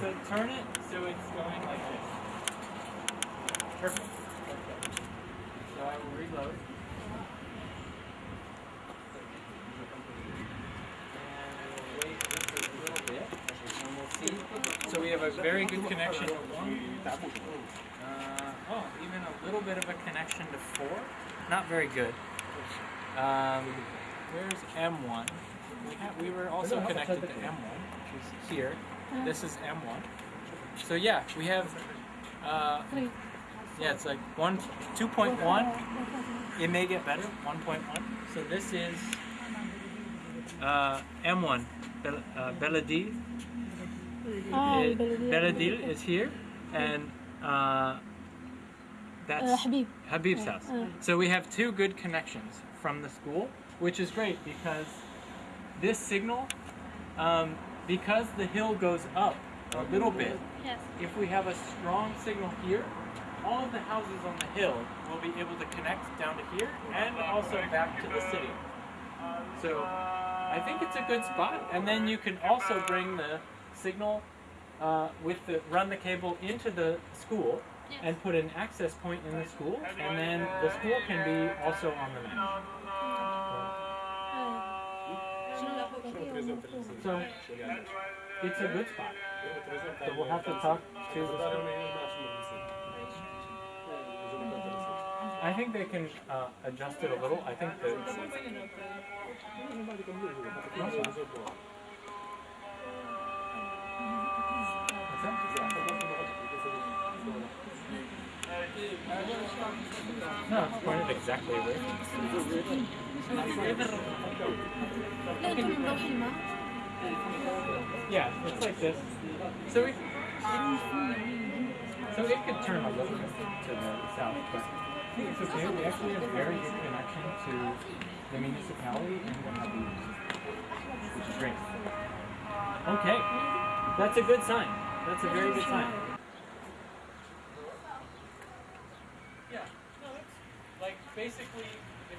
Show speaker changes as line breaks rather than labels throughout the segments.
so turn it so it's going like this. Perfect. Okay. So I will reload. So we have a very good connection. Uh, oh, even a little bit of a connection to four. Not very good. Um, Where's M1. We, have, we were also connected to M1, which is here. This is M1. So yeah, we have, uh, yeah, it's like 1, 2.1. It may get better, 1.1. So this is uh, M1, Bel uh, Beladil. Is here, and uh, that's. Habib's house. So we have two good connections from the school which is great because this signal, um, because the hill goes up a little bit,
Yes.
if we have a strong signal here, all of the houses on the hill will be able to connect down to here and also back to the city. So I think it's a good spot. And then you can also bring the signal uh, with the run the cable into the school and put an access point in the school, and then the school can be also on the map. So it's a good spot. So we'll have to talk to the. I think they can uh, adjust it a little. I think that? No, it's pointed exactly where. Yeah, it's like this. So we, so it could turn a little bit to the south, but I think it's okay. We actually have very good connection to the municipality and the which is great. Okay, that's a good sign. That's a very good sign. Yeah, no, like basically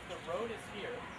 the road is here,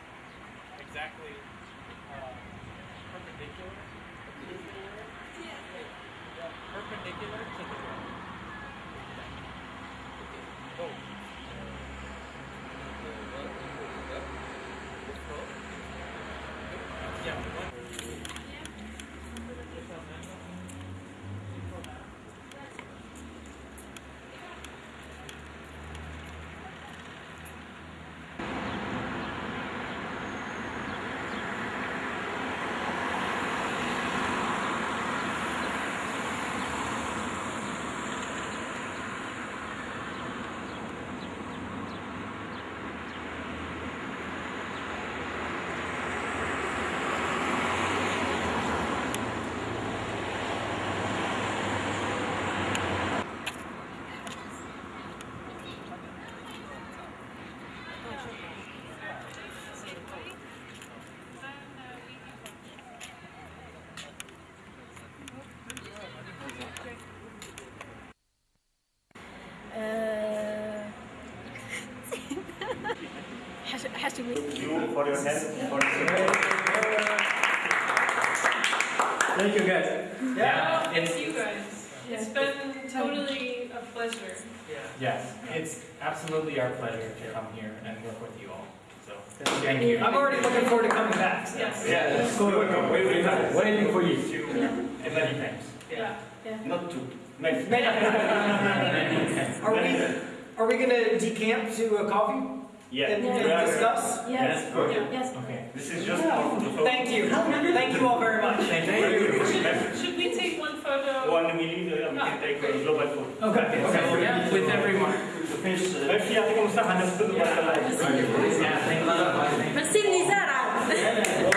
has, has to
be. Thank
you for your help. For
Thank you guys.
Yeah. yeah.
Thank you guys. It's been totally a pleasure. Yeah.
Yes, it's absolutely our pleasure to come here and work with you all. So thank you.
I'm already looking forward to coming back. So.
Yes.
Yeah. Let's go. Waiting for you.
And many thanks.
Yeah. yeah.
Not two. Many. many.
are we? Are we gonna decamp to a coffee?
Yeah.
That
we
yeah.
yeah.
discuss?
Yes.
Yes.
yes.
Okay.
This is just yeah.
Thank you. Thank you all very much.
Thank you.
Should, should we take one photo?
One we yeah, we can take a global photo.
Okay.
Okay. okay. So, yeah, with everyone.
Uh, thank you. Thank
you. Thank you.
Thank you. Thank you. thank you. But Sydney's out.